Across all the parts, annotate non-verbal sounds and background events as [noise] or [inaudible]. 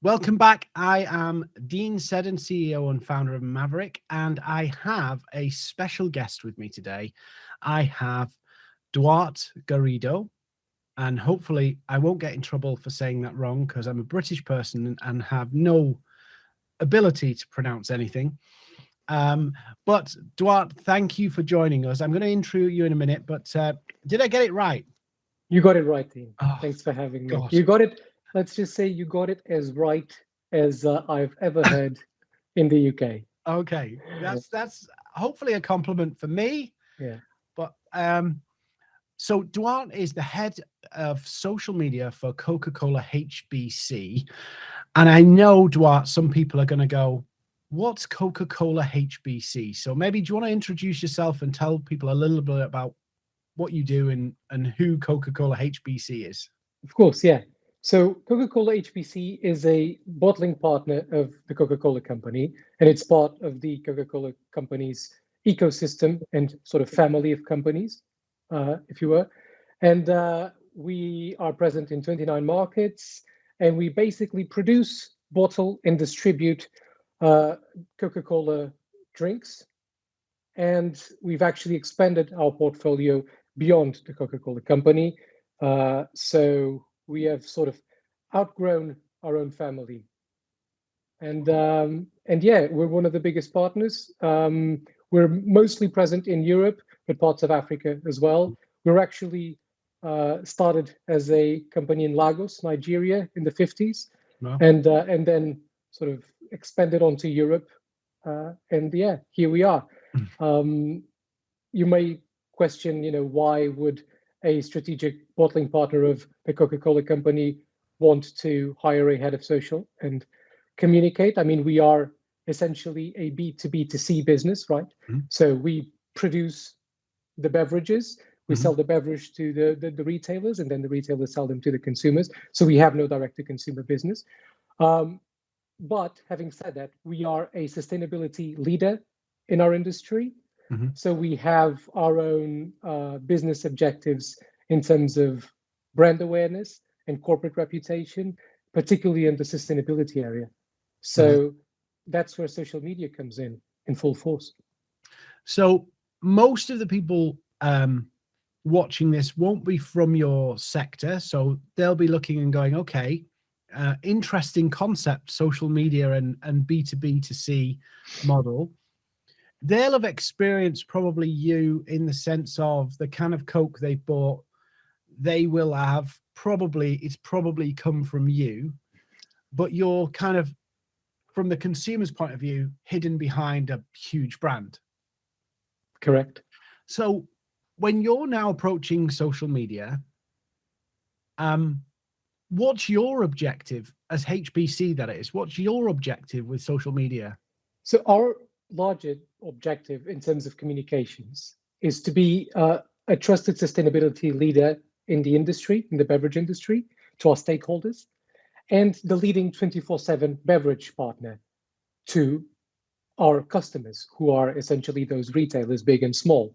Welcome back. I am Dean Seddon, CEO and founder of Maverick, and I have a special guest with me today. I have Duarte Garrido, and hopefully I won't get in trouble for saying that wrong because I'm a British person and have no ability to pronounce anything. Um, but Duarte, thank you for joining us. I'm going to intro you in a minute, but uh, did I get it right? You got it right, Dean. Oh, Thanks for having me. You got it let's just say you got it as right as uh, I've ever heard in the UK. Okay, that's that's hopefully a compliment for me. Yeah. But um, so Duarte is the head of social media for Coca-Cola HBC, and I know Duarte. Some people are going to go, "What's Coca-Cola HBC?" So maybe do you want to introduce yourself and tell people a little bit about what you do and and who Coca-Cola HBC is? Of course, yeah. So Coca-Cola HBC is a bottling partner of the Coca-Cola company, and it's part of the Coca-Cola company's ecosystem and sort of family of companies, uh, if you were. And uh, we are present in 29 markets, and we basically produce, bottle, and distribute uh, Coca-Cola drinks. And we've actually expanded our portfolio beyond the Coca-Cola company. Uh, so we have sort of outgrown our own family. And um, and yeah, we're one of the biggest partners. Um, we're mostly present in Europe, but parts of Africa as well. We're actually uh, started as a company in Lagos, Nigeria, in the 50s, wow. and uh, and then sort of expanded onto Europe. Uh, and yeah, here we are. Hmm. Um, you may question, you know, why would a strategic bottling partner of the Coca-Cola company want to hire a head of social and communicate. I mean, we are essentially a B2B to C business, right? Mm-hmm. So we produce the beverages, we mm-hmm. sell the beverage to the, the, the, retailers, and then the retailers sell them to the consumers. So we have no direct to consumer business. Um, but having said that, we are a sustainability leader in our industry. Mm-hmm. So we have our own uh, business objectives in terms of brand awareness and corporate reputation, particularly in the sustainability area. So mm-hmm. that's where social media comes in in full force. So most of the people um, watching this won't be from your sector, so they'll be looking and going, okay, uh, interesting concept, social media and and B two B to C model they'll have experienced probably you in the sense of the kind of coke they bought they will have probably it's probably come from you but you're kind of from the consumer's point of view hidden behind a huge brand. Correct. So when you're now approaching social media um what's your objective as hbc that is? What's your objective with social media? So our larger objective in terms of communications is to be uh, a trusted sustainability leader in the industry, in the beverage industry, to our stakeholders, and the leading 24-7 beverage partner to our customers, who are essentially those retailers, big and small.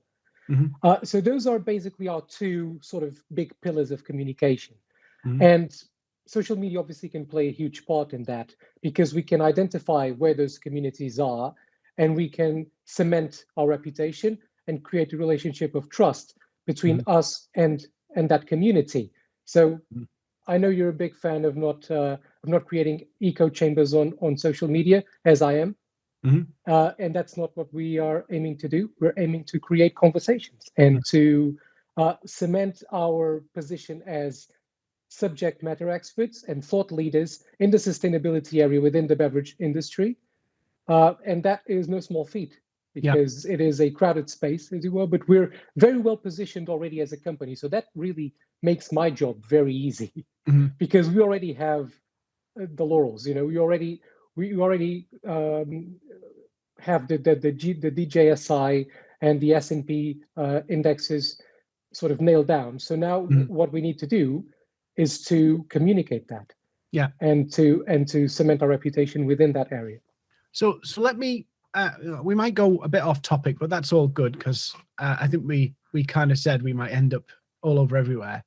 Mm-hmm. Uh, so those are basically our two sort of big pillars of communication. Mm-hmm. And social media obviously can play a huge part in that because we can identify where those communities are and we can cement our reputation and create a relationship of trust between mm. us and and that community. So mm. I know you're a big fan of not uh, of not creating echo chambers on on social media, as I am. Mm-hmm. Uh, and that's not what we are aiming to do. We're aiming to create conversations and mm. to uh, cement our position as subject matter experts and thought leaders in the sustainability area within the beverage industry uh, and that is no small feat because yeah. it is a crowded space, as you were, but we're very well positioned already as a company. So that really makes my job very easy [laughs] mm-hmm. [laughs] because we already have uh, the laurels, you know, we already, we already um, have the, the, the, G, the DJSI and the S&P uh, indexes sort of nailed down. So now mm-hmm. what we need to do is to communicate that. Yeah. And to, and to cement our reputation within that area. So, so let me. Uh, we might go a bit off topic, but that's all good because uh, I think we we kind of said we might end up all over everywhere.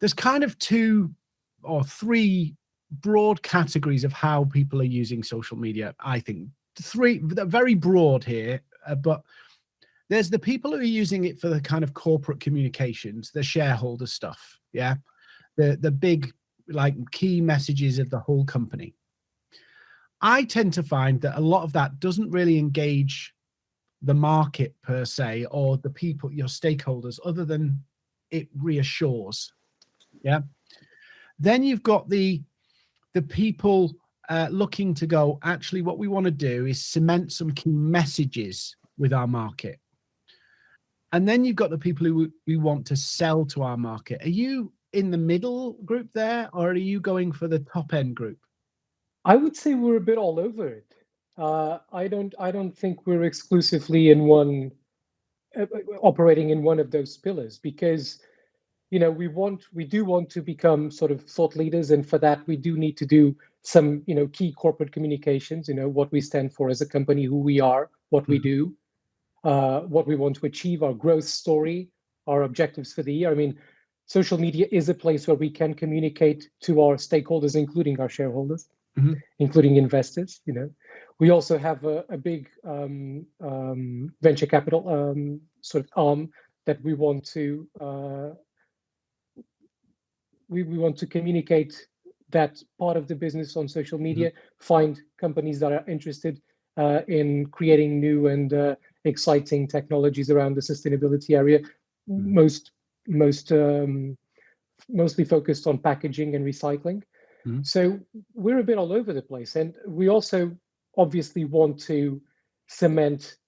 There's kind of two or three broad categories of how people are using social media. I think three, very broad here, uh, but there's the people who are using it for the kind of corporate communications, the shareholder stuff. Yeah. The, the big like key messages of the whole company. I tend to find that a lot of that doesn't really engage the market per se or the people, your stakeholders, other than it reassures. Yeah. Then you've got the the people uh, looking to go, actually, what we want to do is cement some key messages with our market. And then you've got the people who we want to sell to our market. Are you in the middle group there, or are you going for the top end group? I would say we're a bit all over it. Uh, I don't. I don't think we're exclusively in one, uh, operating in one of those pillars because, you know, we want, we do want to become sort of thought leaders, and for that we do need to do some, you know, key corporate communications. You know, what we stand for as a company, who we are, what mm -hmm. we mm-hmm. do, uh, what we want to achieve, our growth story, our objectives for the year. I mean, social media is a place where we can communicate to our stakeholders, including our shareholders, mm -hmm. including investors. You know, we also have a, a big um, um, venture capital um, sort of arm that we want to uh, we, we want to communicate that part of the business on social media, mm -hmm. find companies that are interested uh, in creating new and uh, exciting technologies around the sustainability area, mm-hmm. most most um, mostly focused on packaging and recycling. Mm -hmm. So we're a bit all over the place, and we also obviously want to cement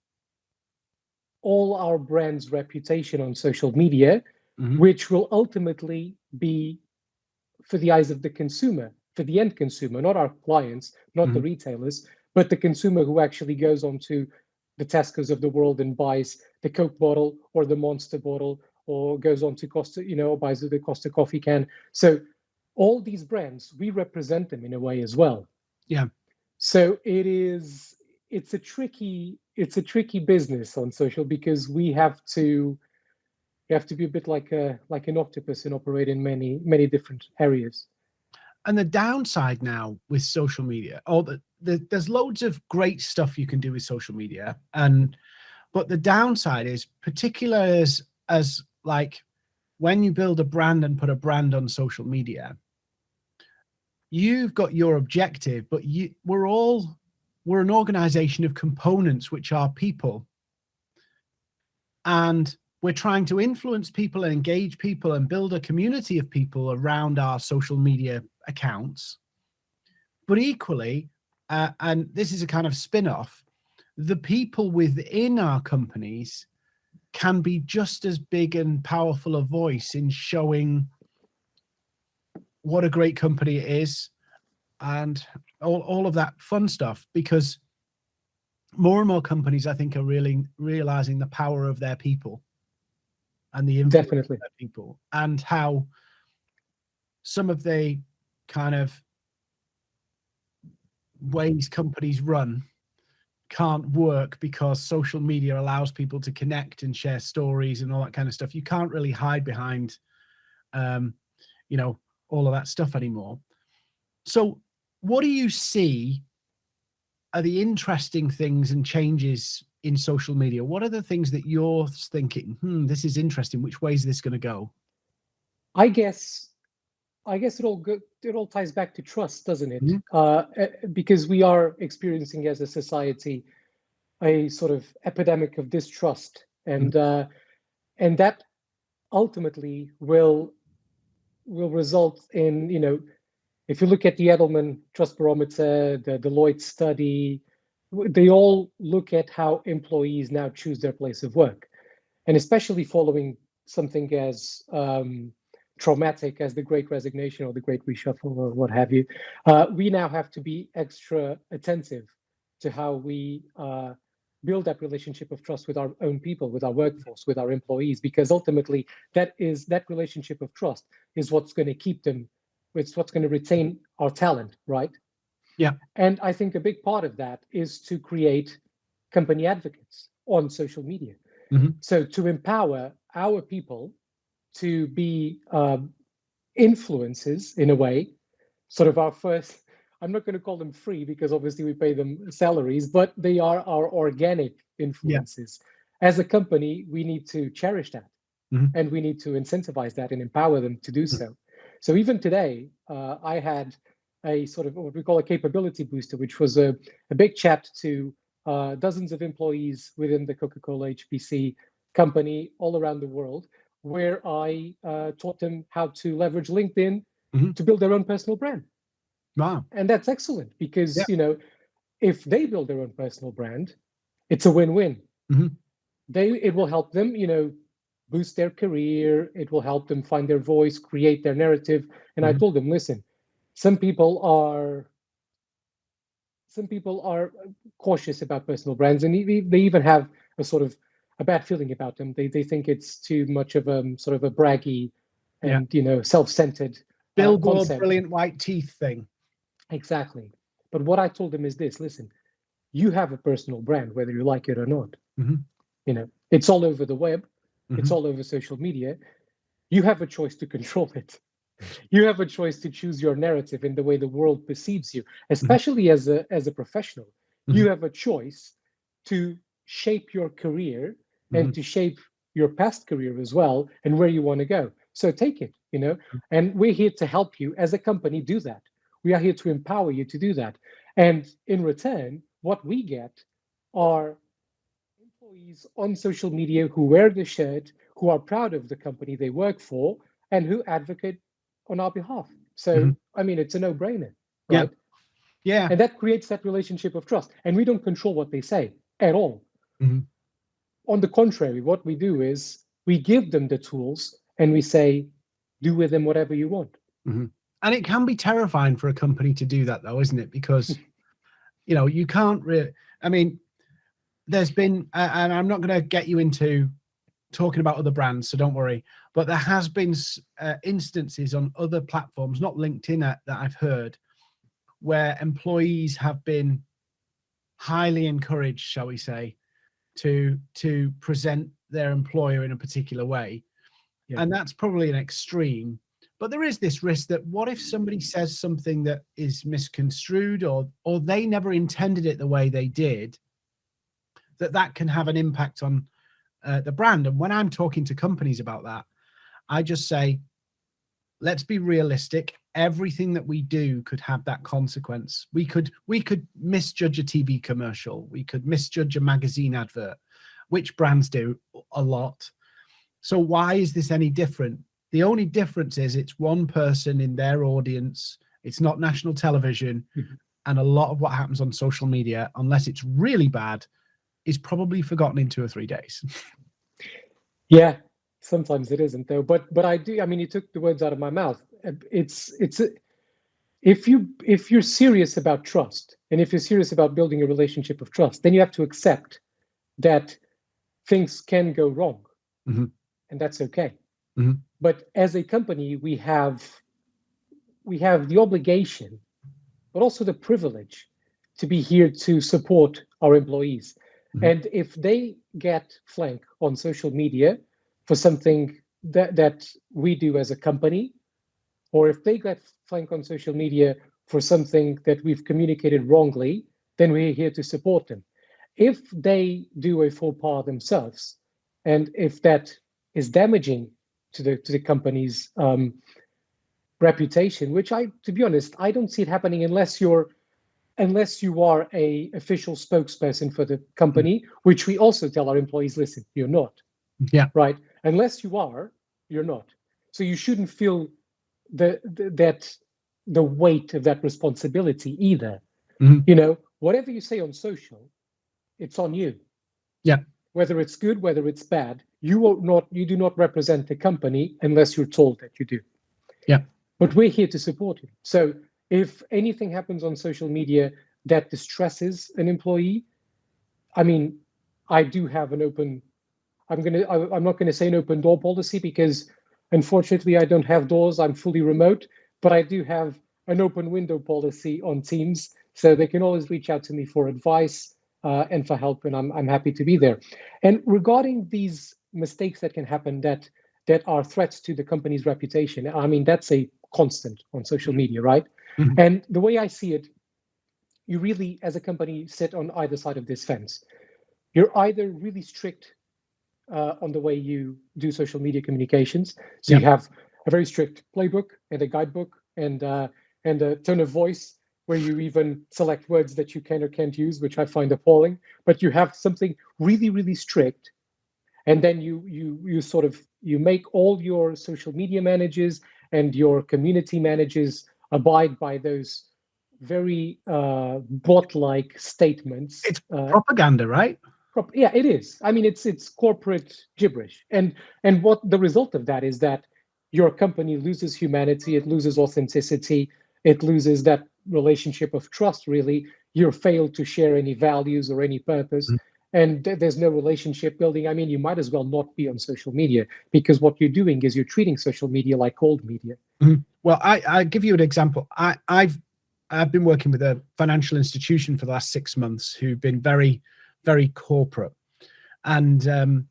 all our brand's reputation on social media, mm -hmm. which will ultimately be for the eyes of the consumer, for the end consumer, not our clients, not mm -hmm. the mm-hmm. retailers, but the consumer who actually goes on to the Tesco's of the world and buys the Coke bottle or the Monster bottle or goes on to Costa, you know, buys the Costa coffee can. So all these brands, we represent them in a way as well. Yeah. So it is, it's a tricky, it's a tricky business on social because we have to, you have to be a bit like a like an octopus and operate in many many different areas. And the downside now with social media, or the, the, there's loads of great stuff you can do with social media, and but the downside is particular as as like when you build a brand and put a brand on social media, you've got your objective, but you we're all we're an organization of components which are people. And we're trying to influence people and engage people and build a community of people around our social media accounts. But equally, uh, and this is a kind of spin-off, the people within our companies can be just as big and powerful a voice in showing what a great company it is and all, all of that fun stuff because more and more companies i think are really realizing the power of their people and the definitely of their people and how some of the kind of ways companies run can't work because social media allows people to connect and share stories and all that kind of stuff. You can't really hide behind, um, you know, all of that stuff anymore. So what do you see are the interesting things and changes in social media? What are the things that you're thinking, hmm, this is interesting. Which way is this going to go? I guess I guess it all go, it all ties back to trust, doesn't it? Mm -hmm. uh, because we are experiencing as a society a sort of epidemic of distrust, and mm -hmm. uh, and that ultimately will will result in you know if you look at the Edelman Trust Barometer, the Deloitte study, they all look at how employees now choose their place of work, and especially following something as um, traumatic as the great resignation or the great reshuffle or what have you, uh, we now have to be extra attentive to how we uh, build that relationship of trust with our own people, with our workforce, with our employees, because ultimately that is that relationship of trust is what's going to keep them, it's what's going to retain our talent, right? Yeah. And I think a big part of that is to create company advocates on social media. Mm -hmm. So to empower our people to be um, influences in a way sort of our first, I'm not going to call them free because obviously we pay them salaries, but they are our organic influences. Yeah. As a company, we need to cherish that mm -hmm. and we need to incentivize that and empower them to do mm -hmm. so. So even today, uh, I had a sort of what we call a capability booster, which was a, a big chat to uh, dozens of employees within the Coca-Cola HBC company all around the world, where I uh, taught them how to leverage LinkedIn mm -hmm. to build their own personal brand. Wow. And that's excellent because, yeah. you know, if they build their own personal brand, it's a win-win. Mm -hmm. They it will help them, you know, boost their career. It will help them find their voice, create their narrative. And mm -hmm. I mm-hmm. told them, listen, some people are some people are cautious about personal brands, and they even have a sort of a bad feeling about them. They they think it's too much of a sort of a braggy and yeah. you know self-centered uh, billboard uh, brilliant white teeth thing. Exactly. But what I told them is this: listen, you have a personal brand, whether you like it or not. Mm -hmm. You know, it's all over the web. Mm-hmm. It's all over social media. You have a choice to [laughs] control it. You have a choice to choose your narrative in the way the world perceives you, mm-hmm. especially mm-hmm. as a as a professional. Mm-hmm. You have a choice to shape your career and mm-hmm. to shape your past career as well and where you want to go. So take it, you know, mm-hmm. and we're here to help you as a company do that. We are here to empower you to do that. And in return, what we get are employees on social media who wear the shirt, who are proud of the company they work for, and who advocate on our behalf. So, mm -hmm. I mean, it's a no-brainer, right? Yeah. yeah. And that creates that relationship of trust. And we don't control what they say at all. Mm -hmm. On the contrary, what we do is we give them the tools and we say, do with them whatever you want. Mm -hmm. And it can be terrifying for a company to do that, though, isn't it? Because, you know, you can't really, I mean, there's been, and I'm not going to get you into talking about other brands, so don't worry. But there has been uh, instances on other platforms, not LinkedIn, uh, that I've heard, where employees have been highly encouraged, shall we say, to to present their employer in a particular way, yeah. and that's probably an extreme. But there is this risk that what if somebody says something that is misconstrued, or or they never intended it the way they did, that that can have an impact on uh, the brand. And when I'm talking to companies about that, I just say, let's be realistic. Everything that we do could have that consequence. We could we could misjudge a TV commercial. We could misjudge a magazine advert, which brands do a lot. So why is this any different? The only difference is it's one person in their audience. It's not national television. Mm -hmm. And a lot of what happens on social media, unless it's really bad, is probably forgotten in two or three days. yeah, sometimes it isn't though. But but I do. I mean, you took the words out of my mouth. It's it's if you if you're serious about trust and if you're serious about building a relationship of trust, then you have to accept that things can go wrong, mm -hmm. and that's okay. Mm -hmm. But as a company, we have we have the obligation, but also the privilege to be here to support our employees. Mm -hmm. And if they get flank on social media for something that, that we do as a company, or if they get flank on social media for something that we've communicated wrongly, then we're here to support them. If they do a faux pas themselves, and if that is damaging to the to the company's um, reputation, which I, to be honest, I don't see it happening unless you're unless you are a official spokesperson for the company, which we also tell our employees, listen, you're not. Yeah. Right. Unless you are, you're not. So you shouldn't feel the, the that the weight of that responsibility either. Mm-hmm. You know, whatever you say on social, it's on you. Yeah. Whether it's good, whether it's bad, you will not you do not represent the company unless you're told that you do. Yeah. But we're here to support you. So if anything happens on social media that distresses an employee, I mean, I do have an open, I'm gonna, I, I'm not gonna say an open door policy because unfortunately I don't have doors, I'm fully remote, but I do have an open window policy on Teams, so they can always reach out to me for advice uh, and for help, and I'm, I'm happy to be there. And regarding these mistakes that can happen that that are threats to the company's reputation, I mean, that's a constant on social media, right? Mm-hmm. And the way I see it, you really, as a company, sit on either side of this fence. You're either really strict uh, on the way you do social media communications. So you have a very strict playbook and a guidebook and uh, and a tone of voice where you even select words that you can or can't use, which I find appalling. But you have something really, really strict, and then you you you sort of you make all your social media managers and your community managers abide by those very uh, bot-like statements. It's uh, propaganda, right? yeah it is i mean it's it's corporate gibberish and and what the result of that is that your company loses humanity it loses authenticity it loses that relationship of trust really you're failed to share any values or any purpose mm-hmm. and th- there's no relationship building i mean you might as well not be on social media because what you're doing is you're treating social media like cold media mm-hmm. well i i give you an example i i've i've been working with a financial institution for the last six months who've been very very corporate. And um,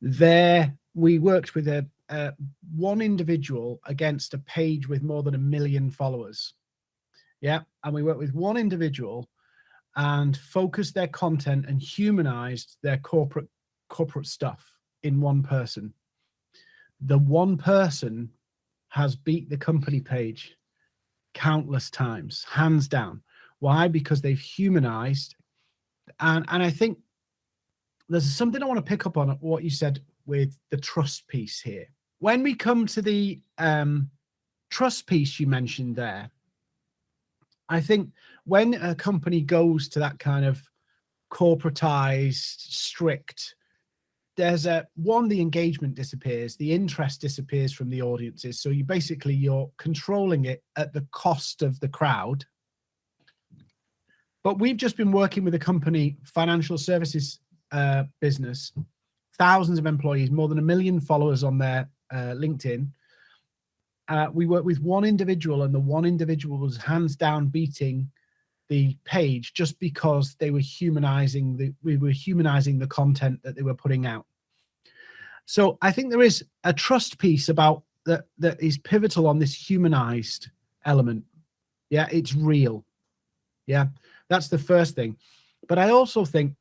there we worked with a, a one individual against a page with more than a million followers. Yeah, and we worked with one individual and focused their content and humanized their corporate corporate stuff in one person. The one person has beat the company page countless times, hands down. Why? Because they've humanized and and I think there's something I want to pick up on what you said with the trust piece here. When we come to the um, trust piece you mentioned there, I think when a company goes to that kind of corporatized, strict, there's a one the engagement disappears, the interest disappears from the audiences. So you basically you're controlling it at the cost of the crowd but we've just been working with a company, financial services uh, business, thousands of employees, more than a million followers on their uh, LinkedIn. Uh, we worked with one individual, and the one individual was hands down beating the page just because they were humanizing the we were humanizing the content that they were putting out. So I think there is a trust piece about that that is pivotal on this humanized element. Yeah, it's real. Yeah. That's the first thing. But I also think,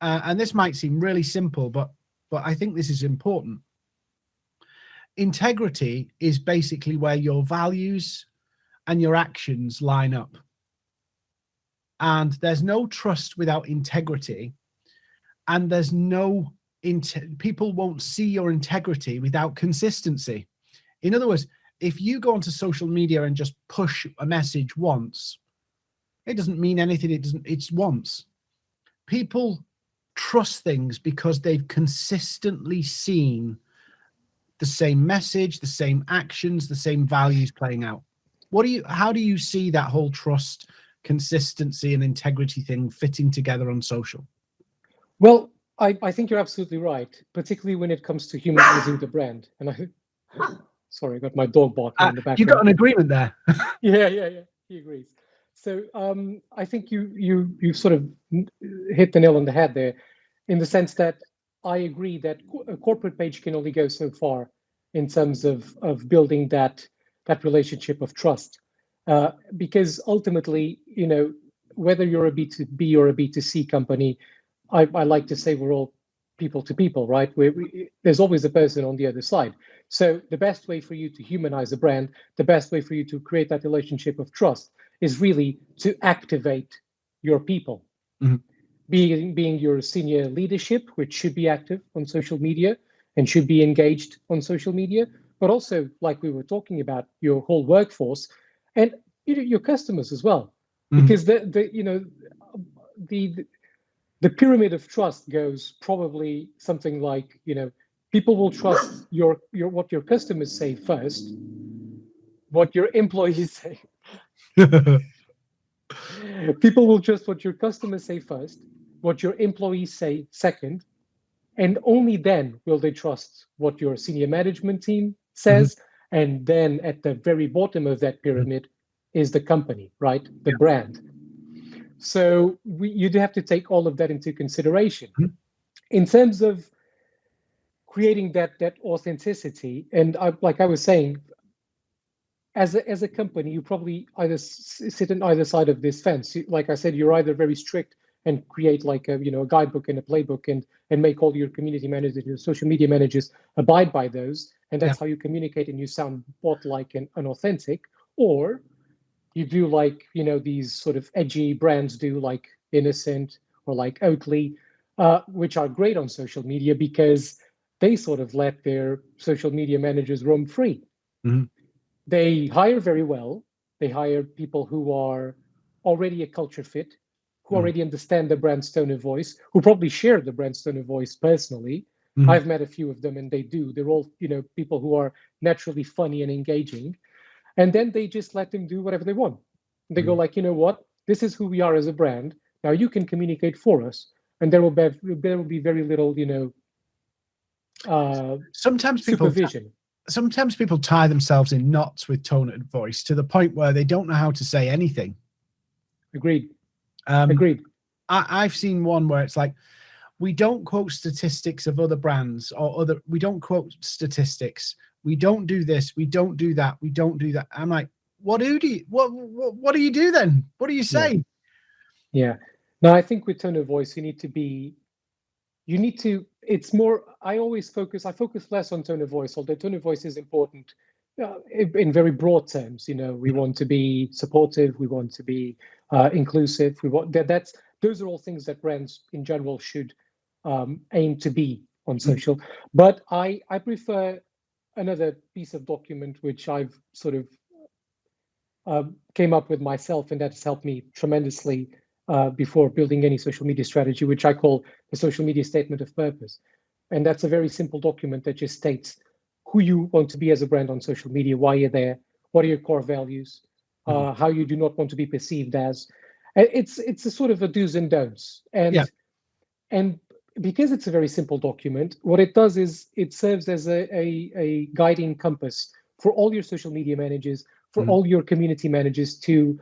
uh, and this might seem really simple, but but I think this is important. Integrity is basically where your values and your actions line up. And there's no trust without integrity. And there's no people won't see your integrity without consistency. In other words, if you go onto social media and just push a message once, it doesn't mean anything. It doesn't, it's once. People trust things because they've consistently seen the same message, the same actions, the same values playing out. What do you, how do you see that whole trust, consistency, and integrity thing fitting together on social? Well, I, I think you're absolutely right, particularly when it comes to humanizing the brand. And I, [laughs] sorry, I got my dog barking uh, in the background. You got an agreement there. [laughs] yeah, yeah, yeah. He agrees. So um, I think you you you sort of hit the nail on the head there, in the sense that I agree that a corporate page can only go so far in terms of of building that that relationship of trust, uh, because ultimately, you know, whether you're a B2B or a B2C company, I, I like to say we're all people to people, right? We, there's always a person on the other side. So the best way for you to humanize a brand, the best way for you to create that relationship of trust is really to activate your people. Mm-hmm. Being, being your senior leadership, which should be active on social media and should be engaged on social media, but also, like we were talking about, your whole workforce and you know, your customers as well. Mm-hmm. Because the, the you know the the pyramid of trust goes probably something like you know people will trust your your what your customers say first what your employees say [laughs] People will trust what your customers say first, what your employees say second, and only then will they trust what your senior management team says. Mm-hmm. And then at the very bottom of that pyramid is the company, right? The yeah. brand. So we, you do have to take all of that into consideration. Mm-hmm. In terms of creating that that authenticity, and I, like I was saying, as a, as a company, you probably either sit on either side of this fence. Like I said, you're either very strict and create like a you know a guidebook and a playbook and and make all your community managers, your social media managers abide by those, and that's yeah. how you communicate and you sound bot like and unauthentic. Or you do like you know these sort of edgy brands do, like Innocent or like Oatly, uh, which are great on social media because they sort of let their social media managers roam free. Mm-hmm. They hire very well. They hire people who are already a culture fit, who already understand the brand tone of voice, who probably share the brand tone of voice personally. Mm-hmm. I've met a few of them and they do. They're all, you know, people who are naturally funny and engaging. And then they just let them do whatever they want. They go mm-hmm. like, you know what? This is who we are as a brand. Now you can communicate for us. And there will be there will be very little, you know, uh, sometimes people supervision. Sometimes people tie themselves in knots with tone and voice to the point where they don't know how to say anything. Agreed. Um, Agreed. I, I've seen one where it's like, we don't quote statistics of other brands or other. We don't quote statistics. We don't do this. We don't do that. We don't do that. I'm like, what do you? What what, what do you do then? What do you say? Yeah. yeah. No, I think with tone of voice, you need to be you need to it's more i always focus i focus less on tone of voice although tone of voice is important uh, in very broad terms you know we mm-hmm. want to be supportive we want to be uh, inclusive we want that that's those are all things that brands in general should um, aim to be on mm-hmm. social but i i prefer another piece of document which i've sort of uh, came up with myself and that's helped me tremendously uh, before building any social media strategy, which I call the social media statement of purpose. And that's a very simple document that just states who you want to be as a brand on social media, why you're there, what are your core values, uh, mm-hmm. how you do not want to be perceived as. It's it's a sort of a do's and don'ts. And yeah. and because it's a very simple document, what it does is it serves as a, a, a guiding compass for all your social media managers, for mm-hmm. all your community managers to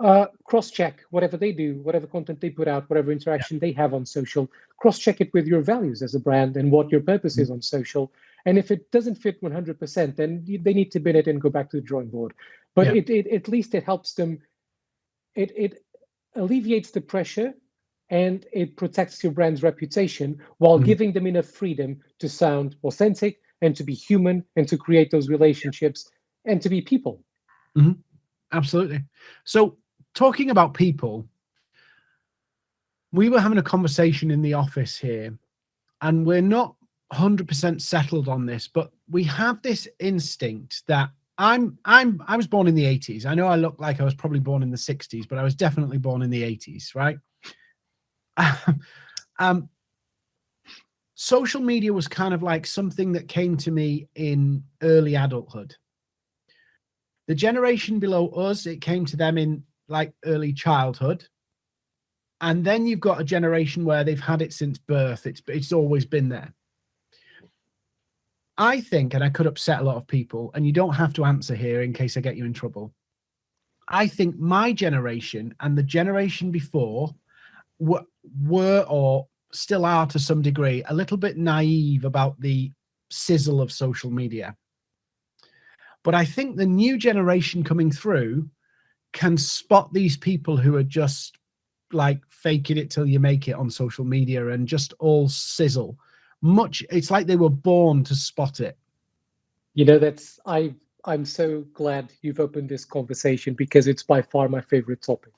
uh, cross-check whatever they do, whatever content they put out, whatever interaction yeah. they have on social. Cross-check it with your values as a brand and what your purpose mm-hmm. is on social. And if it doesn't fit 100%, then they need to bin it and go back to the drawing board. But yeah. it, it at least it helps them. It it alleviates the pressure and it protects your brand's reputation while mm-hmm. giving them enough freedom to sound authentic and to be human and to create those relationships and to be people. Mm-hmm. Absolutely. So talking about people, we were having a conversation in the office here, and we're not 100% settled on this, but we have this instinct that I'm I'm I was born in the 80s. I know I look like I was probably born in the 60s, but I was definitely born in the 80s, right? [laughs] um social media was kind of like something that came to me in early adulthood. The generation below us, it came to them in like early childhood. And then you've got a generation where they've had it since birth. It's it's always been there. I think, and I could upset a lot of people, and you don't have to answer here in case I get you in trouble. I think my generation and the generation before were, were or still are to some degree a little bit naive about the sizzle of social media. But I think the new generation coming through can spot these people who are just like faking it till you make it on social media and just all sizzle. Much it's like they were born to spot it. You know, that's I I'm so glad you've opened this conversation because it's by far my favorite topic.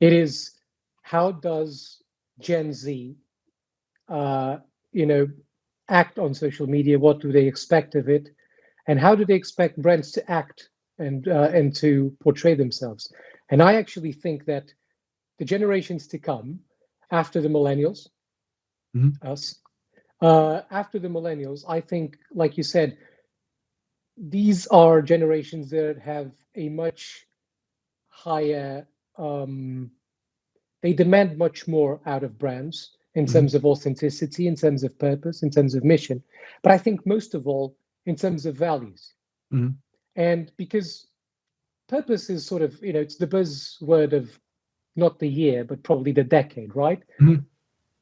It is how does Gen Z uh, you know, act on social media? What do they expect of it? And how do they expect brands to act and uh, and to portray themselves. And I actually think that the generations to come after the millennials, mm-hmm. us, uh, after the millennials, I think, like you said, these are generations that have a much higher. Um, they demand much more out of brands in mm-hmm. terms of authenticity, in terms of purpose, in terms of mission. But I think most of all, in terms of values. Mm-hmm. And because purpose is sort of, you know, it's the buzzword of not the year, but probably the decade, right? Mm-hmm.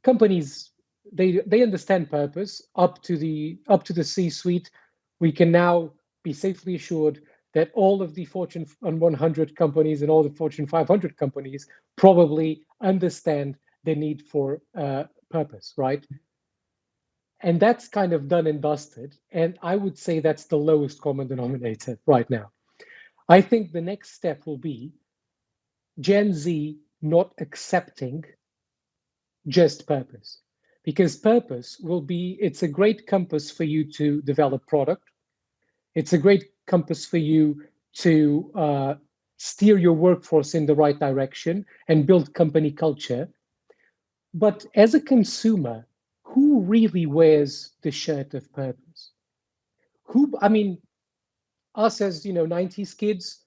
Companies they they understand purpose up to the up to the C-suite. We can now be safely assured that all of the Fortune 100 companies and all the Fortune 500 companies probably understand the need for uh, purpose, right? And that's kind of done and dusted. And I would say that's the lowest common denominator right now. I think the next step will be Gen Z not accepting just purpose because purpose will be it's a great compass for you to develop product. It's a great compass for you to uh, steer your workforce in the right direction and build company culture. But as a consumer who really wears the shirt of purpose? Who i mean us as you know 90s kids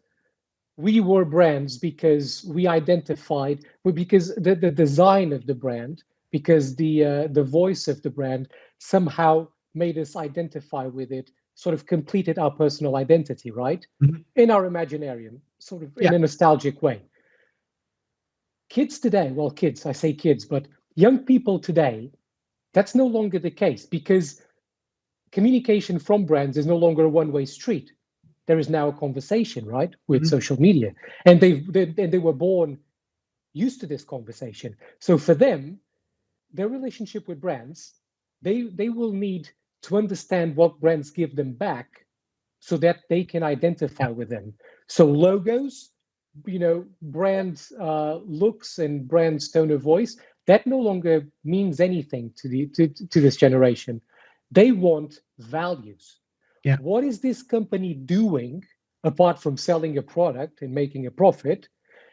we were brands because we identified because the, the design of the brand because the uh, the voice of the brand somehow made us identify with it sort of completed our personal identity right mm-hmm. in our imaginarium sort of yeah. in a nostalgic way kids today well kids i say kids but young people today that's no longer the case because communication from brands is no longer a one-way street there is now a conversation, right, with mm-hmm. social media, and they've they, and they were born used to this conversation. So for them, their relationship with brands, they they will need to understand what brands give them back, so that they can identify with them. So logos, you know, brand uh, looks and brand tone of voice, that no longer means anything to the to, to this generation. They want values yeah. What is this company doing apart from selling a product and making a profit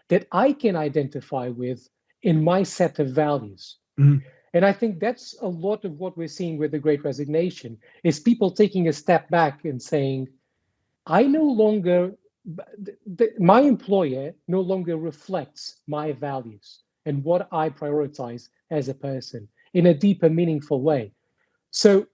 that I can identify with in my set of values? Mm-hmm. And I think that's a lot of what we're seeing with the great resignation is people taking a step back and saying, I no longer, my employer no longer reflects my values and what I prioritize as a person in a deeper, meaningful way. So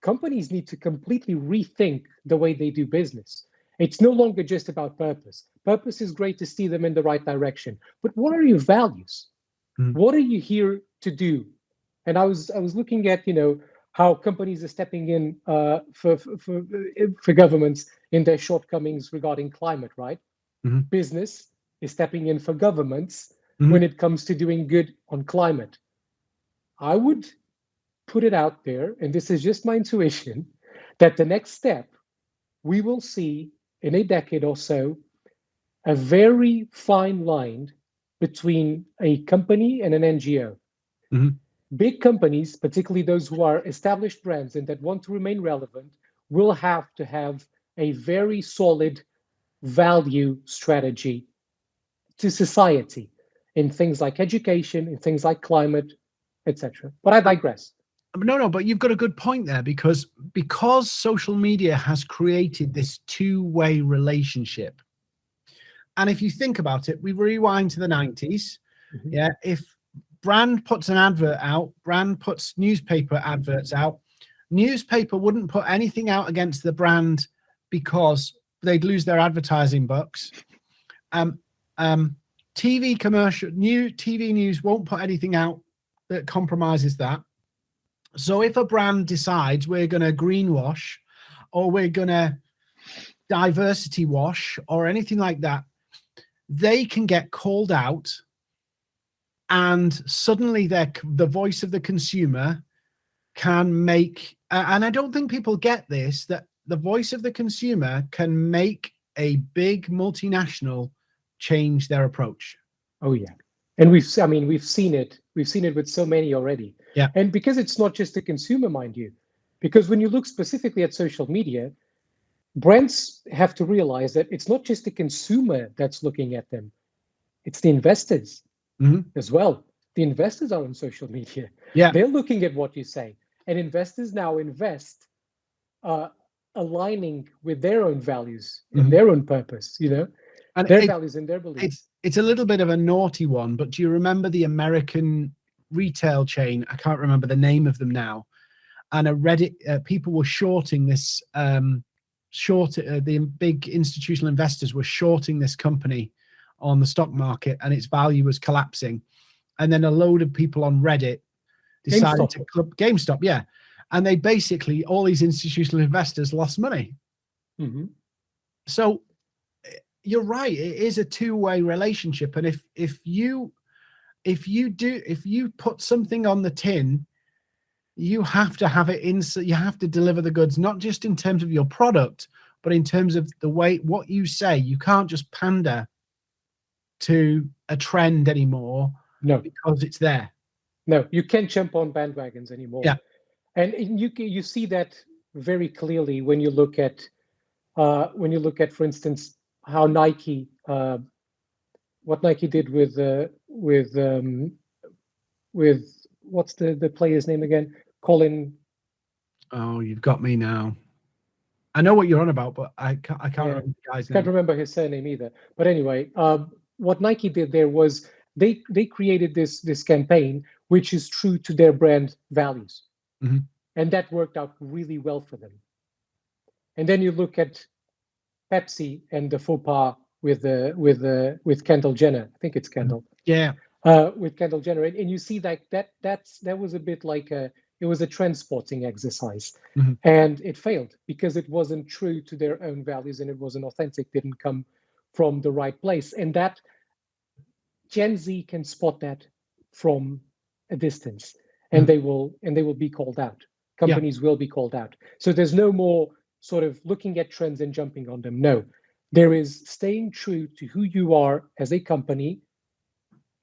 companies need to completely rethink the way they do business. It's no longer just about purpose. Purpose is great to steer them in the right direction, but what are your values? Mm. What are you here to do? And I was I was looking at you know how companies are stepping in uh, for, for for governments in their shortcomings regarding climate. Right, mm-hmm. business is stepping in for governments mm-hmm. when it comes to doing good on climate. I would put it out there, and this is just my intuition, that the next step we will see in a decade or so a very fine line between a company and an NGO. Mm-hmm. Big companies, particularly those who are established brands and that want to remain relevant, will have to have a very solid value strategy to society in things like education, in things like climate, etc. But I digress no no but you've got a good point there because because social media has created this two-way relationship and if you think about it we rewind to the 90s mm-hmm. yeah if brand puts an advert out brand puts newspaper adverts out. Newspaper wouldn't put anything out against the brand because they'd lose their advertising bucks. Um um tv commercial new tv news won't put anything out that compromises that. So if a brand decides we're going to greenwash or we're going to diversity wash or anything like that, they can get called out and suddenly their the voice of the consumer can make uh, and I don't think people get this that the voice of the consumer can make a big multinational change their approach. Oh yeah. And we've I mean we've seen it. We've seen it with so many already. Yeah. And because it's not just the consumer, mind you, because when you look specifically at social media, brands have to realize that it's not just the consumer that's looking at them, it's the investors mm-hmm. as well. The investors are on social media. Yeah. They're looking at what you say. And investors now invest uh, aligning with their own values and mm-hmm. their own purpose, you know, and their it, values and their beliefs. It's, it's a little bit of a naughty one, but do you remember the American retail chain. I can't remember the name of them now. And a Reddit, uh, people were shorting this, um, short, uh, the big institutional investors were shorting this company on the stock market and its value was collapsing. And then a load of people on Reddit decided GameStop. to club GameStop, yeah. And they basically, all these institutional investors lost money. Mm-hmm. so eh, you're right. It is a two-way relationship, and if if you if you do if you put something on the tin, you have to have it in. So you have to deliver the goods, not just in terms of your product, but in terms of the way what you say. You can't just pander to a trend anymore. No, because it's there. No, you can't jump on bandwagons anymore. Yeah, and you you see that very clearly when you look at uh, when you look at, for instance, how Nike, uh, what Nike did with uh, with um, with what's the the player's name again? Colin. Oh, you've got me now. I know what you're on about, but I can't, I can't yeah. remember the guy's name. Can't remember his surname either. But anyway, um, what Nike did there was they they created this this campaign which is true to their brand values, mm-hmm. and that worked out really well for them. And then you look at Pepsi and the faux pas with the with the with Kendall Jenner. I think it's Kendall. Yeah. Uh, with Kendall Jenner, and, and you see that that that's that was a bit like a it was a transporting exercise, mm-hmm. and it failed because it wasn't true to their own values and it wasn't authentic. Didn't come from the right place, and that Gen Z can spot that from a distance, and mm-hmm. they will and they will be called out. Companies yeah. will be called out. So there's no more sort of looking at trends and jumping on them. No, there is staying true to who you are as a company,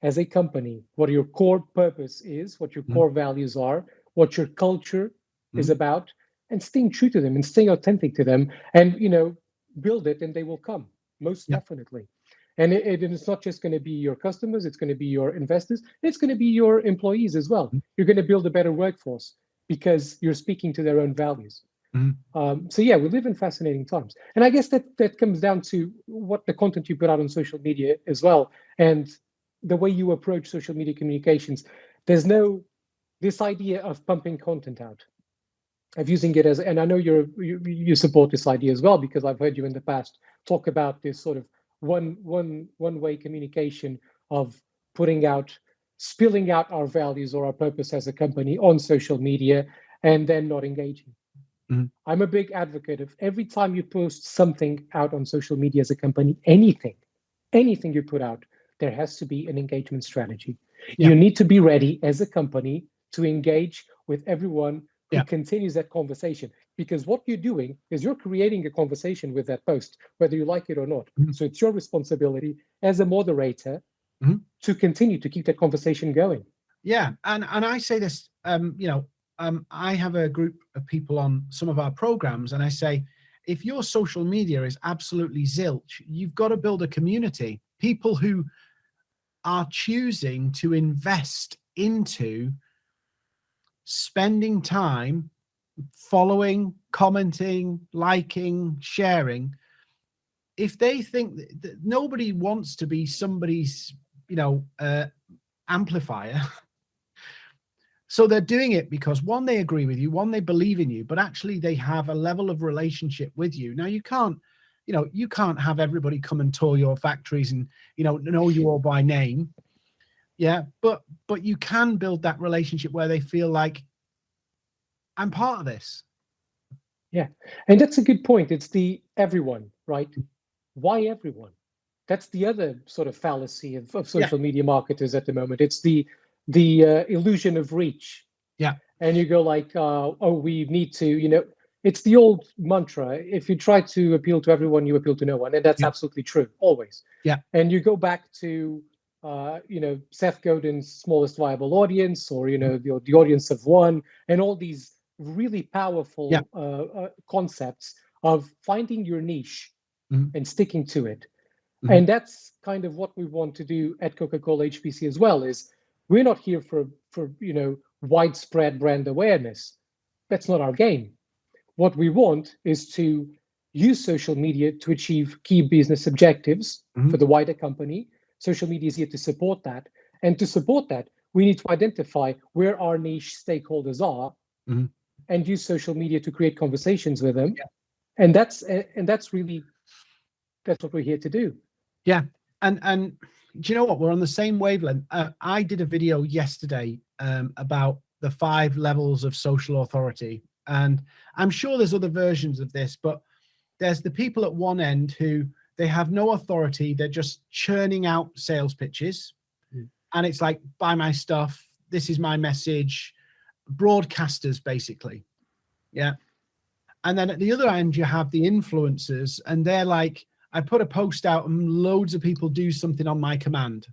as a company, what your core purpose is, what your mm-hmm. core values are, what your culture mm-hmm. is about, and staying true to them and staying authentic to them, and you know, build it, and they will come most yeah. definitely. And it, it, it's not just going to be your customers; it's going to be your investors. It's going to be your employees as well. Mm-hmm. You're going to build a better workforce because you're speaking to their own values. Mm-hmm. Um, so yeah, we live in fascinating times, and I guess that that comes down to what the content you put out on social media as well, and the way you approach social media communications. There's no this idea of pumping content out, of using it as, and I know you're you, you support this idea as well because I've heard you in the past talk about this sort of one one one way communication of putting out spilling out our values or our purpose as a company on social media and then not engaging Mm-hmm. I'm a big advocate of every time you post something out on social media as a company, anything, anything you put out, there has to be an engagement strategy. Yeah. You need to be ready as a company to engage with everyone yeah. continues that conversation. Because what you're doing is you're creating a conversation with that post, whether you like it or not. Mm-hmm. So it's your responsibility as a moderator mm-hmm. to continue to keep that conversation going. Yeah, and and I say this, um, you know, um, I have a group of people on some of our programs, and I say, if your social media is absolutely zilch, you've got to build a community. People who are choosing to invest into spending time following, commenting, liking, sharing. If they think that, nobody wants to be somebody's, you know, uh, amplifier. [laughs] So they're doing it because one, they agree with you, one, they believe in you, but actually they have a level of relationship with you. Now you can't, you know, you can't have everybody come and tour your factories and, you know, know you all by name. Yeah. But, but you can build that relationship where they feel like I'm part of this. Yeah. And that's a good point. It's the everyone, right? Why everyone? That's the other sort of fallacy of, of social yeah. media marketers at the moment. It's the the uh, illusion of reach. Yeah. And you go like, uh, oh, we need to, you know, it's the old mantra. If you try to appeal to everyone, you appeal to no one, and that's yeah. absolutely true always. Yeah. And you go back to, uh, you know, Seth Godin's smallest viable audience, or you know, the the audience of one, and all these really powerful yeah. uh, uh, concepts of finding your niche mm-hmm. and sticking to it. Mm-hmm. And that's kind of what we want to do at Coca-Cola HBC as well. Is we're not here for for you know widespread brand awareness. That's not our game. What we want is to use social media to achieve key business objectives mm-hmm. for the wider company. Social media is here to support that. And to support that, we need to identify where our niche stakeholders are mm-hmm. and use social media to create conversations with them. Yeah. And that's and that's really that's what we're here to do. Yeah. And and do you know what? We're on the same wavelength. Uh, I did a video yesterday um, about the five levels of social authority, and I'm sure there's other versions of this, but there's the people at one end who they have no authority. They're just churning out sales pitches. Mm. and it's like buy my stuff. This is my message. Broadcasters basically. Yeah. And then at the other end you have the influencers and they're like i put a post out and loads of people do something on my command.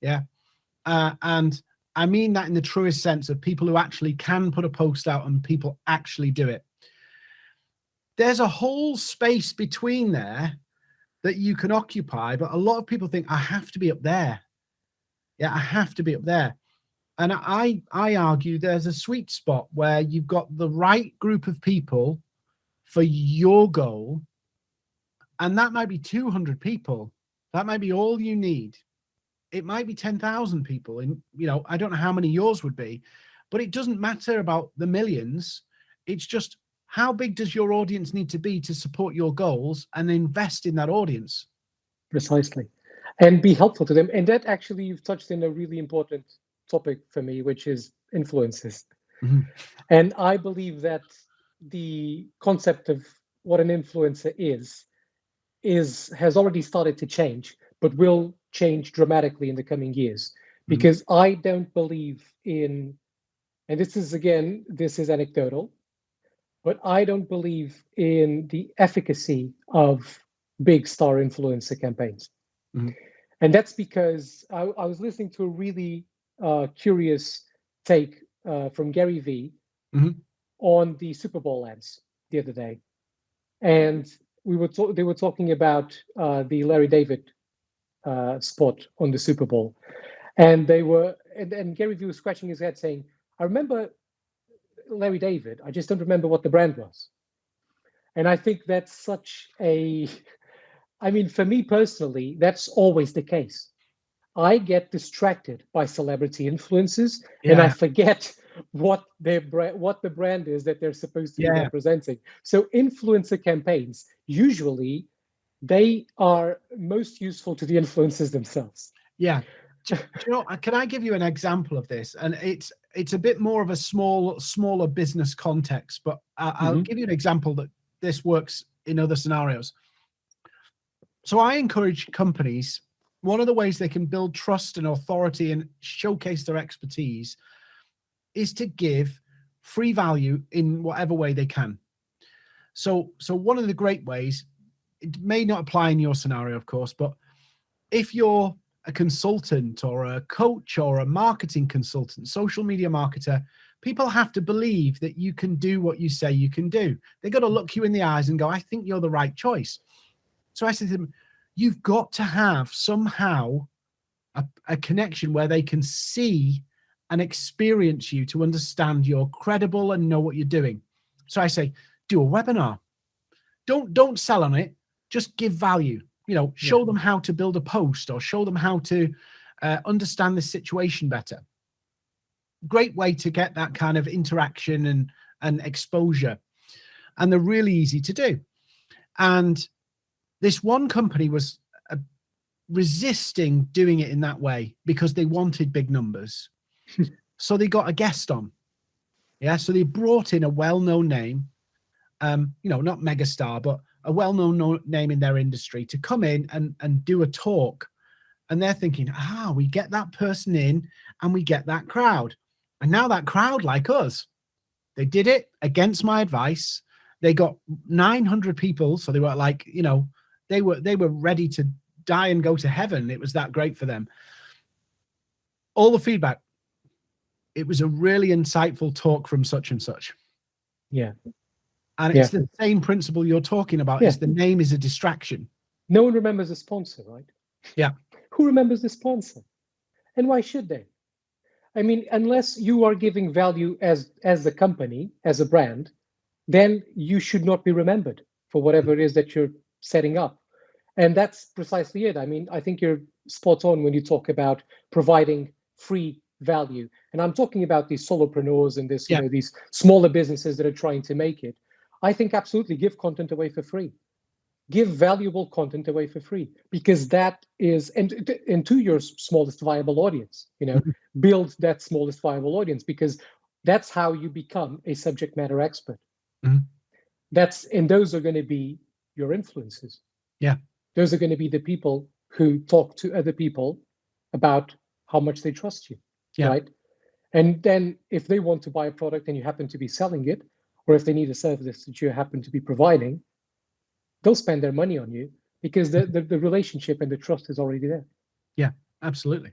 Yeah. Uh, and i mean that in the truest sense of people who actually can put a post out and people actually do it. There's a whole space between there that you can occupy but a lot of people think i have to be up there. Yeah i have to be up there. And i i argue there's a sweet spot where you've got the right group of people for your goal and that might be 200 people. That might be all you need. It might be 10,000 people and you know i don't know how many yours would be but it doesn't matter about the millions. It's just how big does your audience need to be to support your goals and invest in that audience? Precisely. And be helpful to them. And that actually, you've touched in a really important topic for me, which is influences. Mm-hmm. And I believe that the concept of what an influencer is is has already started to change, but will change dramatically in the coming years. Mm-hmm. Because mm-hmm. I don't believe in, and this is again, this is anecdotal, but I don't believe in the efficacy of big star influencer campaigns. Mm-hmm. And that's because I, I, was listening to a really uh, curious take uh, from Gary Vee mm-hmm. on the Super Bowl ads the other day. And we were to- they were talking about uh, the Larry David uh, spot on the Super Bowl. And they were, and, and Gary Vee was scratching his head saying, I remember Larry David. I just don't remember what the brand was. And I think that's such a, I mean, for me personally, that's always the case. I get distracted by celebrity influences yeah. and I forget what their brand, what the brand is that they're supposed to yeah. be representing. So influencer campaigns usually they are most useful to the influencers themselves. Yeah. You know, can I give you an example of this? And it's it's a bit more of a small, smaller business context, but I, I'll mm-hmm. give you an example that this works in other scenarios. So I encourage companies. One of the ways they can build trust and authority and showcase their expertise is to give free value in whatever way they can. So, so one of the great ways, it may not apply in your scenario, of course, but if you're a consultant or a coach or a marketing consultant, social media marketer, people have to believe that you can do what you say you can do. They got to look you in the eyes and go, I think you're the right choice. So I said to them, you've got to have somehow a, a connection where they can see and experience you to understand you're credible and know what you're doing. So I say, do a webinar. Don't don't sell on it. Just give value you know show yeah. them how to build a post or show them how to uh, understand the situation better. Great way to get that kind of interaction and and exposure and they're really easy to do. And this one company was uh, resisting doing it in that way because they wanted big numbers. [laughs] So they got a guest on. Yeah so they brought in a well-known name um you know not megastar but a well-known name in their industry to come in and and do a talk. And they're thinking ah we get that person in and we get that crowd. And now that crowd like us they did it against my advice. They got 900 people so they were like you know they were they were ready to die and go to heaven. It was that great for them. All the feedback. It was a really insightful talk from such and such. Yeah and it's yeah. the same principle you're talking about. Yeah. Is the name is a distraction. No one remembers the sponsor, right? Yeah. Who remembers the sponsor? And why should they? I mean, unless you are giving value as as a company, as a brand, then you should not be remembered for whatever it is that you're setting up. And that's precisely it. I mean, I think you're spot on when you talk about providing free value. And I'm talking about these solopreneurs and this, yeah. you know, these smaller businesses that are trying to make it. I think absolutely give content away for free. Give valuable content away for free because that is and, and to your smallest viable audience, you know, mm-hmm. build that smallest viable audience because that's how you become a subject matter expert. Mm-hmm. That's and those are going to be your influences. Yeah. Those are going to be the people who talk to other people about how much they trust you. Yeah. Right. And then if they want to buy a product and you happen to be selling it, or if they need a service that you happen to be providing, they'll spend their money on you because the, the, the relationship and the trust is already there. Yeah, absolutely.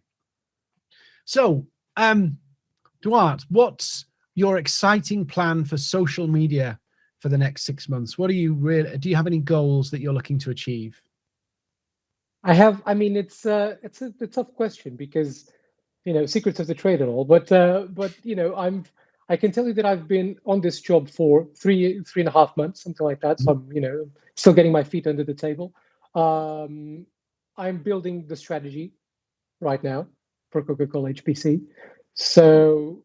So, um, Duarte, what's your exciting plan for social media for the next six months? What are you really, do you have any goals that you're looking to achieve? I have, I mean, it's, uh, it's a, a tough question because, you know, secrets of the trade and all, but, uh, but, you know, I'm, I can tell you that I've been on this job for three three and a half months, something like that. So I'm, you know, still getting my feet under the table. Um, I'm building the strategy right now for Coca-Cola HBC. So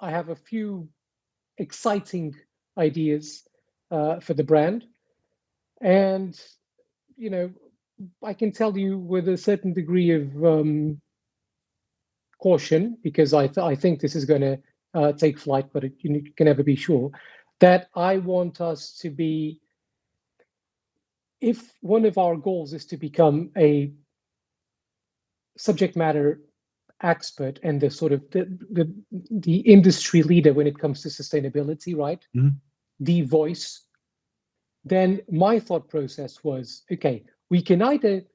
I have a few exciting ideas uh, for the brand, and you know, I can tell you with a certain degree of um, caution because I th I think this is going to uh, take flight, but it, you can never be sure, that I want us to be, if one of our goals is to become a subject matter expert and the sort of the, the, the industry leader when it comes to sustainability, right? Mm -hmm. The voice, then my thought process was, okay, we can either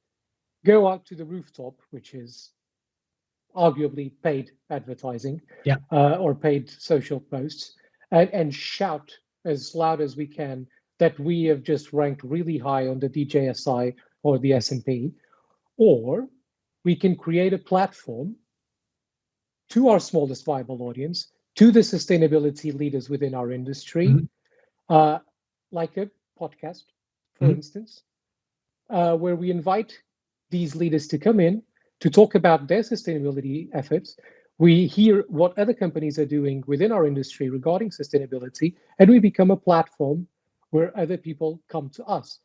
go out to the rooftop, which is arguably paid advertising yeah. uh, or paid social posts and, and shout as loud as we can that we have just ranked really high on the DJSI or the S&P, or we can create a platform to our smallest viable audience, to the sustainability leaders within our industry, mm -hmm. uh, like a podcast, for mm -hmm. instance, uh, where we invite these leaders to come in to talk about their sustainability efforts. We hear what other companies are doing within our industry regarding sustainability, and we become a platform where other people come to us.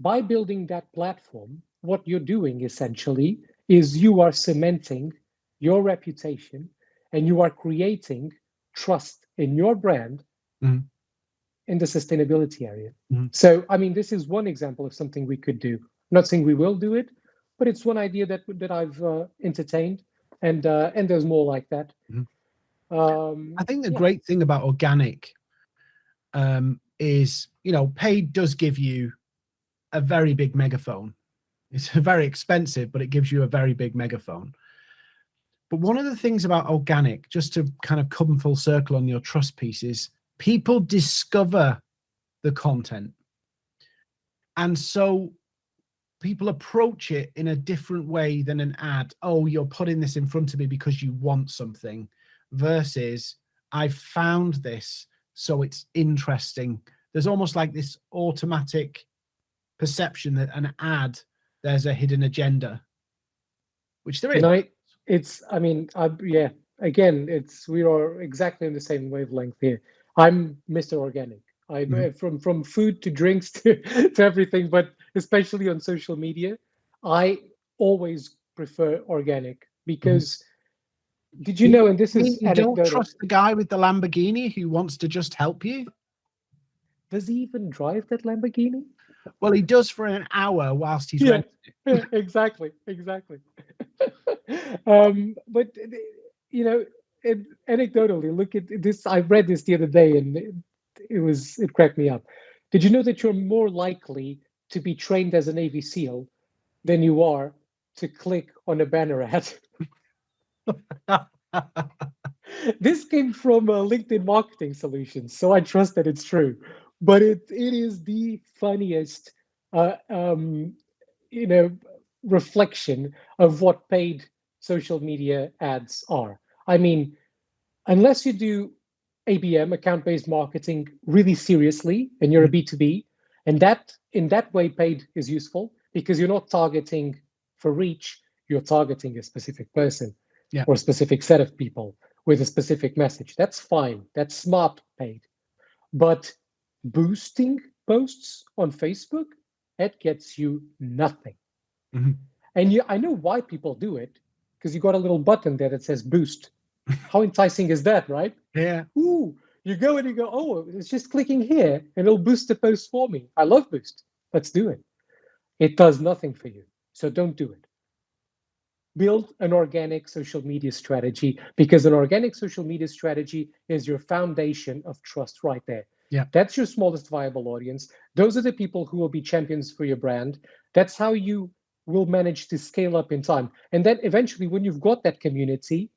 By building that platform, what you're doing essentially is you are cementing your reputation and you are creating trust in your brand mm. in the sustainability area. Mm. So, I mean, this is one example of something we could do. I'm not saying we will do it, but it's one idea that that I've uh, entertained, and uh, and there's more like that. Mm -hmm. um, I think the yeah. great thing about organic um, is, you know, paid does give you a very big megaphone. It's [laughs] very expensive, but it gives you a very big megaphone. But one of the things about organic, just to kind of come full circle on your trust piece, is people discover the content. And so people approach it in a different way than an ad. Oh, you're putting this in front of me because you want something versus I found this, so it's interesting. There's almost like this automatic perception that an ad, there's a hidden agenda, which there is. I, it's, I mean, I, yeah, again, it's, we are exactly in the same wavelength here. I'm Mr. Organic. I mm -hmm. from from food to drinks [laughs] to, to everything, but especially on social media, I always prefer organic because mm. did you know, and this is you don't trust the guy with the Lamborghini who wants to just help you? Does he even drive that Lamborghini? Well, he does for an hour whilst he's yeah, [laughs] exactly, exactly. [laughs] um, but you know, it, anecdotally, look at this. I read this the other day, and it, it was it cracked me up. Did you know that you're more likely to be trained as a Navy SEAL than you are to click on a banner ad. [laughs] this came from uh, LinkedIn Marketing Solutions, so I trust that it's true. But it it is the funniest, uh, um, you know, reflection of what paid social media ads are. I mean, unless you do ABM, account-based marketing, really seriously, and you're a B2B, mm-hmm. And that in that way, paid is useful because you're not targeting for reach, you're targeting a specific person yeah. or a specific set of people with a specific message. That's fine. That's smart paid. But boosting posts on Facebook, that gets you nothing. Mm -hmm. And you, I know why people do it because you got a little button there that says boost. [laughs] How enticing is that, right? Yeah. Ooh, you go and you go, oh, it's just clicking here and it'll boost the post for me. I love Boost. Let's do it. It does nothing for you. So don't do it. Build an organic social media strategy because an organic social media strategy is your foundation of trust right there. Yeah. That's your smallest viable audience. Those are the people who will be champions for your brand. That's how you will manage to scale up in time. And then eventually when you've got that community,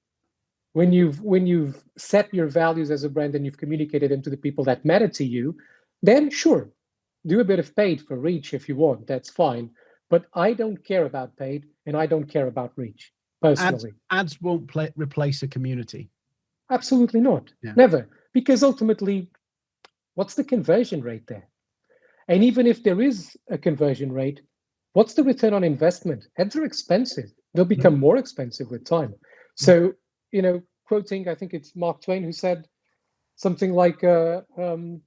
when you've when you've set your values as a brand and you've communicated them to the people that matter to you, then sure, do a bit of paid for reach if you want. That's fine. But I don't care about paid and I don't care about reach personally. Ads, ads won't play, replace a community. Absolutely not. Yeah. Never. Because ultimately, what's the conversion rate there? And even if there is a conversion rate, what's the return on investment? Ads are expensive. They'll become mm. more expensive with time. Mm. So, you know, quoting, I think it's Mark Twain who said something like, uh, um,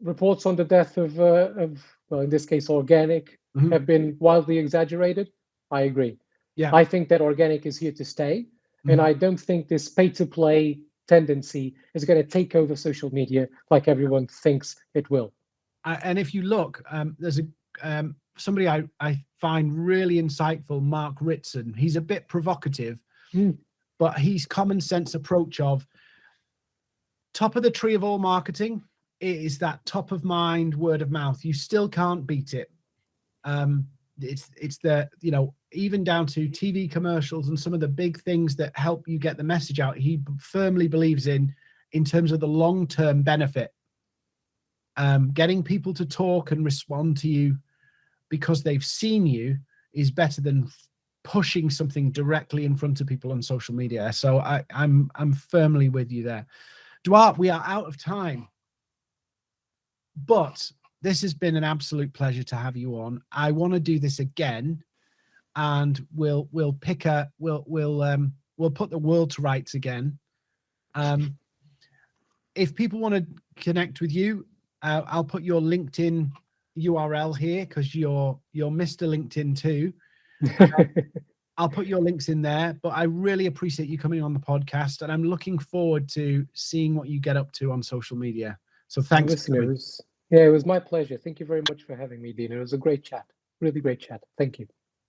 reports on the death of, uh, of well, in this case, organic Mhm. have been wildly exaggerated. I agree. Yeah. I think that organic is here to stay. And Mhm. I don't think this pay to play tendency is going to take over social media like everyone thinks it will. I- and if you look, um, there's a um, somebody I, I find really insightful, Mark Ritson. He's a bit provocative, Mm. But he's common sense approach of top of the tree of all marketing is that top of mind word of mouth. You still can't beat it. Um, it's it's the you know even down to TV commercials and some of the big things that help you get the message out. He firmly believes in in terms of the long term benefit um, getting people to talk and respond to you because they've seen you is better than pushing something directly in front of people on social media. So I, I'm I'm firmly with you there. Duarte, we are out of time, but this has been an absolute pleasure to have you on. I want to do this again, and we'll we'll pick a we'll we'll um we'll put the world to rights again. Um, if people want to connect with you, uh, I'll put your LinkedIn URL here because you're you're Mr. LinkedIn too. Um, [laughs] I'll put your links in there, but I really appreciate you coming on the podcast, and I'm looking forward to seeing what you get up to on social media. So thanks. for Listen, it coming. was, yeah, it was my pleasure. Thank you very much for having me, Dean. It was a great chat. Really great chat. Thank you.